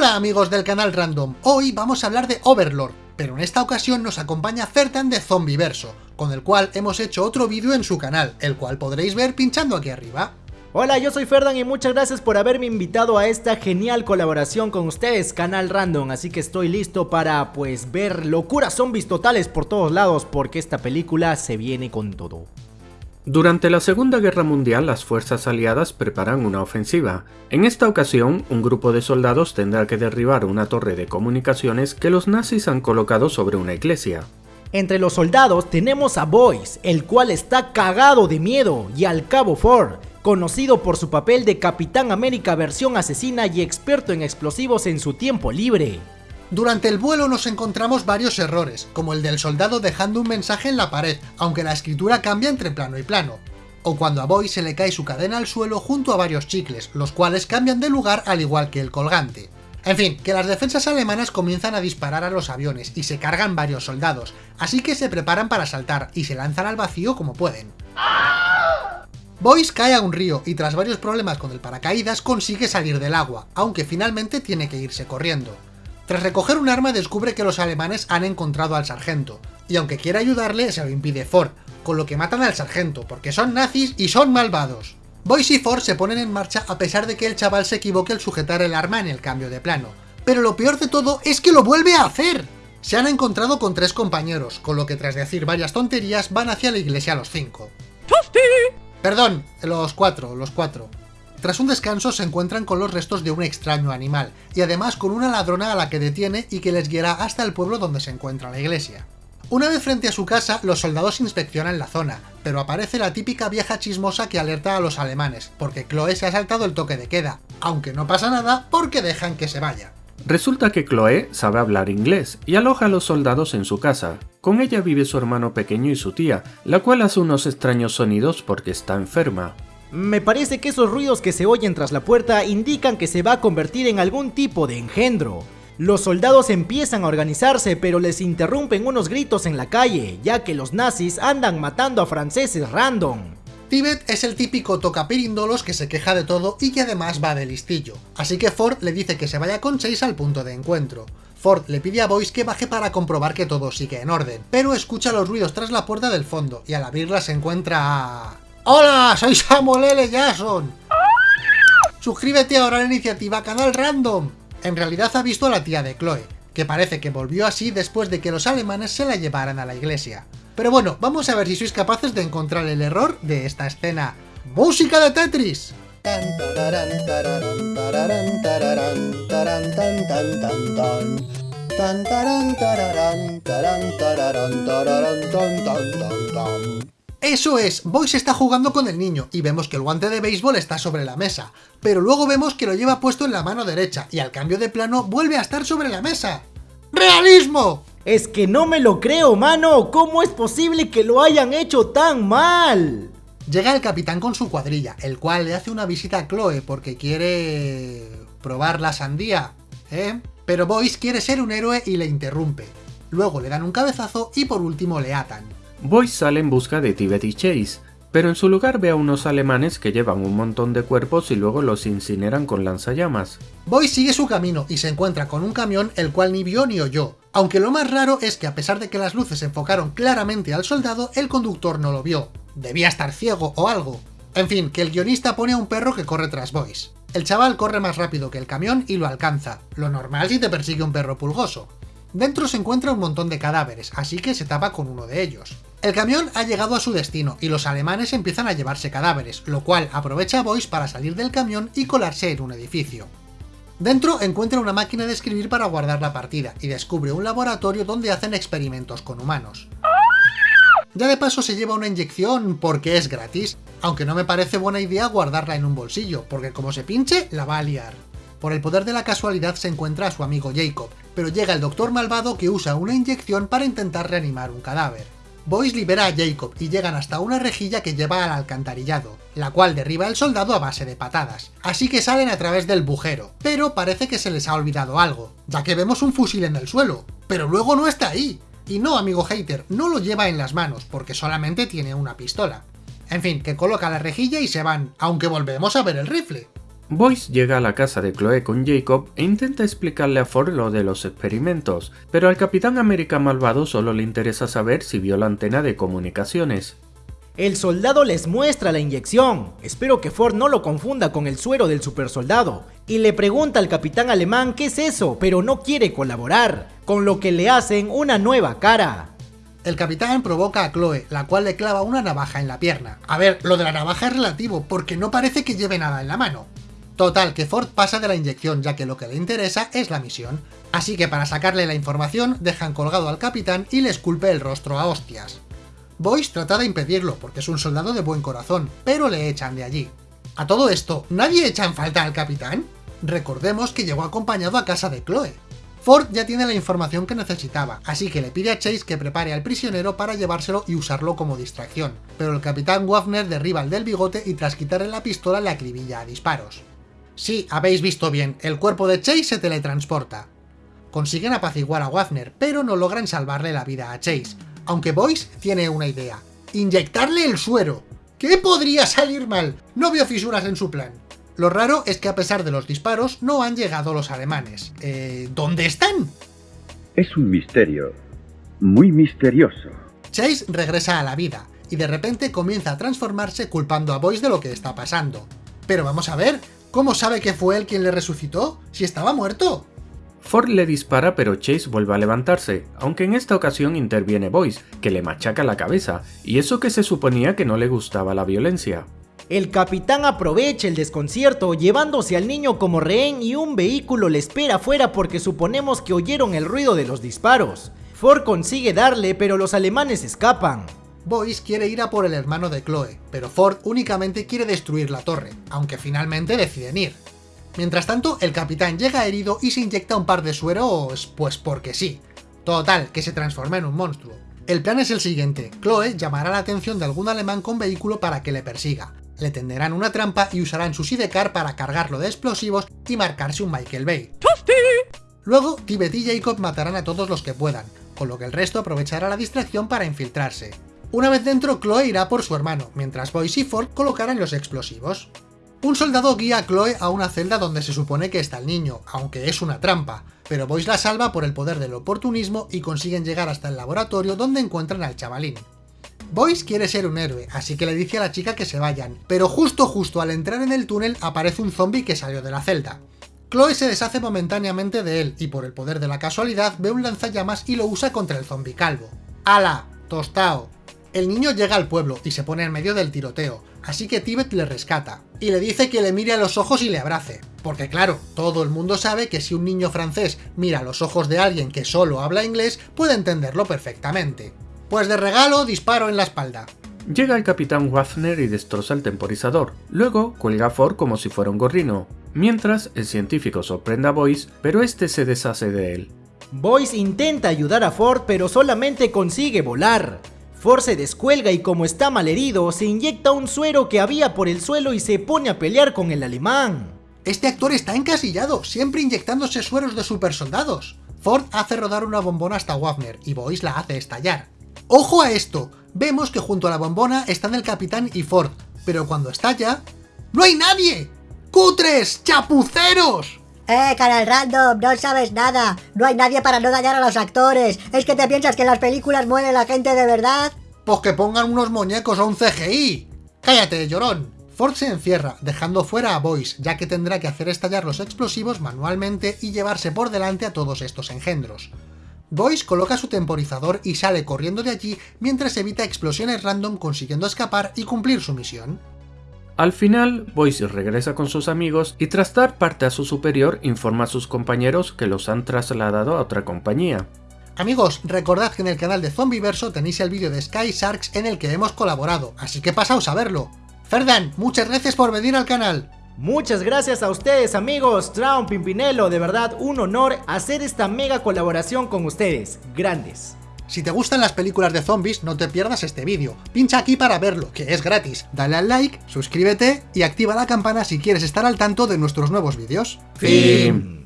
Hola amigos del canal Random, hoy vamos a hablar de Overlord, pero en esta ocasión nos acompaña Fertan de Zombiverso, con el cual hemos hecho otro vídeo en su canal, el cual podréis ver pinchando aquí arriba. Hola, yo soy Ferdan y muchas gracias por haberme invitado a esta genial colaboración con ustedes, Canal Random, así que estoy listo para, pues, ver locuras zombies totales por todos lados, porque esta película se viene con todo. Durante la Segunda Guerra Mundial las fuerzas aliadas preparan una ofensiva. En esta ocasión, un grupo de soldados tendrá que derribar una torre de comunicaciones que los nazis han colocado sobre una iglesia. Entre los soldados tenemos a Boyce, el cual está cagado de miedo, y al Cabo Ford, conocido por su papel de Capitán América versión asesina y experto en explosivos en su tiempo libre. Durante el vuelo nos encontramos varios errores, como el del soldado dejando un mensaje en la pared, aunque la escritura cambia entre plano y plano. O cuando a Boy se le cae su cadena al suelo junto a varios chicles, los cuales cambian de lugar al igual que el colgante. En fin, que las defensas alemanas comienzan a disparar a los aviones y se cargan varios soldados, así que se preparan para saltar y se lanzan al vacío como pueden. Boyce cae a un río y tras varios problemas con el paracaídas consigue salir del agua, aunque finalmente tiene que irse corriendo. Tras recoger un arma descubre que los alemanes han encontrado al sargento, y aunque quiere ayudarle se lo impide Ford, con lo que matan al sargento, porque son nazis y son malvados. Boyce y Ford se ponen en marcha a pesar de que el chaval se equivoque al sujetar el arma en el cambio de plano. Pero lo peor de todo es que lo vuelve a hacer. Se han encontrado con tres compañeros, con lo que tras decir varias tonterías van hacia la iglesia los cinco. Perdón, los cuatro, los cuatro. Tras un descanso se encuentran con los restos de un extraño animal, y además con una ladrona a la que detiene y que les guiará hasta el pueblo donde se encuentra la iglesia. Una vez frente a su casa, los soldados inspeccionan la zona, pero aparece la típica vieja chismosa que alerta a los alemanes, porque Chloe se ha saltado el toque de queda, aunque no pasa nada porque dejan que se vaya. Resulta que Chloe sabe hablar inglés y aloja a los soldados en su casa. Con ella vive su hermano pequeño y su tía, la cual hace unos extraños sonidos porque está enferma. Me parece que esos ruidos que se oyen tras la puerta indican que se va a convertir en algún tipo de engendro. Los soldados empiezan a organizarse pero les interrumpen unos gritos en la calle, ya que los nazis andan matando a franceses random. Tibet es el típico tocapirindolos que se queja de todo y que además va de listillo, así que Ford le dice que se vaya con Chase al punto de encuentro. Ford le pide a Boyce que baje para comprobar que todo sigue en orden, pero escucha los ruidos tras la puerta del fondo y al abrirla se encuentra. ¡Hola! ¡Soy Samuel L. Jackson! Suscríbete ahora a la iniciativa Canal Random. En realidad ha visto a la tía de Chloe, que parece que volvió así después de que los alemanes se la llevaran a la iglesia. Pero bueno, vamos a ver si sois capaces de encontrar el error de esta escena. ¡Música de Tetris! Eso es, Boyce está jugando con el niño y vemos que el guante de béisbol está sobre la mesa, pero luego vemos que lo lleva puesto en la mano derecha y al cambio de plano vuelve a estar sobre la mesa. ¡Realismo! Es que no me lo creo, mano. ¿Cómo es posible que lo hayan hecho tan mal? Llega el capitán con su cuadrilla, el cual le hace una visita a Chloe porque quiere... probar la sandía, ¿eh? Pero Boyce quiere ser un héroe y le interrumpe. Luego le dan un cabezazo y por último le atan. Boyce sale en busca de Tibet y Chase, pero en su lugar ve a unos alemanes que llevan un montón de cuerpos y luego los incineran con lanzallamas. Boyce sigue su camino y se encuentra con un camión el cual ni vio ni oyó, aunque lo más raro es que a pesar de que las luces enfocaron claramente al soldado, el conductor no lo vio. Debía estar ciego o algo. En fin, que el guionista pone a un perro que corre tras Boyce. El chaval corre más rápido que el camión y lo alcanza, lo normal si te persigue un perro pulgoso. Dentro se encuentra un montón de cadáveres, así que se tapa con uno de ellos. El camión ha llegado a su destino y los alemanes empiezan a llevarse cadáveres, lo cual aprovecha a Boyce para salir del camión y colarse en un edificio. Dentro encuentra una máquina de escribir para guardar la partida y descubre un laboratorio donde hacen experimentos con humanos. Ya de paso se lleva una inyección porque es gratis, aunque no me parece buena idea guardarla en un bolsillo, porque como se pinche, la va a liar. Por el poder de la casualidad se encuentra a su amigo Jacob, pero llega el doctor malvado que usa una inyección para intentar reanimar un cadáver. Boyce libera a Jacob y llegan hasta una rejilla que lleva al alcantarillado, la cual derriba al soldado a base de patadas, así que salen a través del bujero, pero parece que se les ha olvidado algo, ya que vemos un fusil en el suelo, pero luego no está ahí. Y no, amigo hater, no lo lleva en las manos, porque solamente tiene una pistola. En fin, que coloca la rejilla y se van, aunque volvemos a ver el rifle. Boyce llega a la casa de Chloe con Jacob e intenta explicarle a Ford lo de los experimentos, pero al Capitán América malvado solo le interesa saber si vio la antena de comunicaciones. El soldado les muestra la inyección, espero que Ford no lo confunda con el suero del supersoldado, y le pregunta al capitán alemán qué es eso, pero no quiere colaborar, con lo que le hacen una nueva cara. El capitán provoca a Chloe, la cual le clava una navaja en la pierna. A ver, lo de la navaja es relativo, porque no parece que lleve nada en la mano. Total, que Ford pasa de la inyección ya que lo que le interesa es la misión. Así que para sacarle la información, dejan colgado al capitán y le esculpe el rostro a hostias. Boyce trata de impedirlo, porque es un soldado de buen corazón, pero le echan de allí. A todo esto, ¿nadie echa en falta al capitán? Recordemos que llegó acompañado a casa de Chloe. Ford ya tiene la información que necesitaba, así que le pide a Chase que prepare al prisionero para llevárselo y usarlo como distracción, pero el capitán Wagner derriba al del bigote y tras quitarle la pistola le acribilla a disparos. Sí, habéis visto bien, el cuerpo de Chase se teletransporta. Consiguen apaciguar a Wagner, pero no logran salvarle la vida a Chase, aunque Boyce tiene una idea. Inyectarle el suero. ¿Qué podría salir mal? No veo fisuras en su plan. Lo raro es que a pesar de los disparos, no han llegado los alemanes. Eh, ¿Dónde están? Es un misterio. Muy misterioso. Chase regresa a la vida, y de repente comienza a transformarse culpando a Boyce de lo que está pasando. Pero vamos a ver, ¿cómo sabe que fue él quien le resucitó? Si estaba muerto. Ford le dispara pero Chase vuelve a levantarse, aunque en esta ocasión interviene Boyce, que le machaca la cabeza, y eso que se suponía que no le gustaba la violencia. El capitán aprovecha el desconcierto llevándose al niño como rehén y un vehículo le espera afuera porque suponemos que oyeron el ruido de los disparos. Ford consigue darle pero los alemanes escapan. Boyce quiere ir a por el hermano de Chloe, pero Ford únicamente quiere destruir la torre, aunque finalmente deciden ir. Mientras tanto, el capitán llega herido y se inyecta un par de sueros, pues porque sí. Total, que se transforma en un monstruo. El plan es el siguiente, Chloe llamará la atención de algún alemán con vehículo para que le persiga. Le tenderán una trampa y usarán su sidecar para cargarlo de explosivos y marcarse un Michael Bay. Luego, Tibet y Jacob matarán a todos los que puedan, con lo que el resto aprovechará la distracción para infiltrarse. Una vez dentro, Chloe irá por su hermano, mientras Boyce y Ford colocarán los explosivos. Un soldado guía a Chloe a una celda donde se supone que está el niño, aunque es una trampa, pero Boyce la salva por el poder del oportunismo y consiguen llegar hasta el laboratorio donde encuentran al chavalín. Boyce quiere ser un héroe, así que le dice a la chica que se vayan, pero justo justo al entrar en el túnel aparece un zombie que salió de la celda. Chloe se deshace momentáneamente de él y por el poder de la casualidad ve un lanzallamas y lo usa contra el zombie calvo. ¡Hala! ¡Tostao! El niño llega al pueblo y se pone en medio del tiroteo, así que Tibet le rescata, y le dice que le mire a los ojos y le abrace. Porque claro, todo el mundo sabe que si un niño francés mira a los ojos de alguien que solo habla inglés, puede entenderlo perfectamente. Pues de regalo, disparo en la espalda. Llega el capitán Wagner y destroza el temporizador. Luego cuelga a Ford como si fuera un gorrino. Mientras, el científico sorprende a Boyce, pero este se deshace de él. Boyce intenta ayudar a Ford pero solamente consigue volar. Ford se descuelga y como está mal herido, se inyecta un suero que había por el suelo y se pone a pelear con el alemán. Este actor está encasillado, siempre inyectándose sueros de supersoldados. Ford hace rodar una bombona hasta Wagner y Boyce la hace estallar. ¡Ojo a esto! Vemos que junto a la bombona están el capitán y Ford, pero cuando estalla... ¡No hay nadie! ¡Cutres! ¡Chapuceros! Eh, canal random, no sabes nada. No hay nadie para no dañar a los actores. ¿Es que te piensas que en las películas muere la gente de verdad? Pues que pongan unos muñecos o un CGI. ¡Cállate, llorón! Ford se encierra, dejando fuera a Boyce, ya que tendrá que hacer estallar los explosivos manualmente y llevarse por delante a todos estos engendros. Boyce coloca su temporizador y sale corriendo de allí mientras evita explosiones random consiguiendo escapar y cumplir su misión. Al final, Boyce regresa con sus amigos y tras dar parte a su superior informa a sus compañeros que los han trasladado a otra compañía. Amigos, recordad que en el canal de Zombieverso tenéis el vídeo de Sky Sharks en el que hemos colaborado, así que pasaos a verlo. Ferdan, muchas gracias por venir al canal. Muchas gracias a ustedes amigos, Traum Pimpinelo, de verdad un honor hacer esta mega colaboración con ustedes, grandes. Si te gustan las películas de zombies, no te pierdas este vídeo. Pincha aquí para verlo, que es gratis. Dale al like, suscríbete y activa la campana si quieres estar al tanto de nuestros nuevos vídeos. Fin.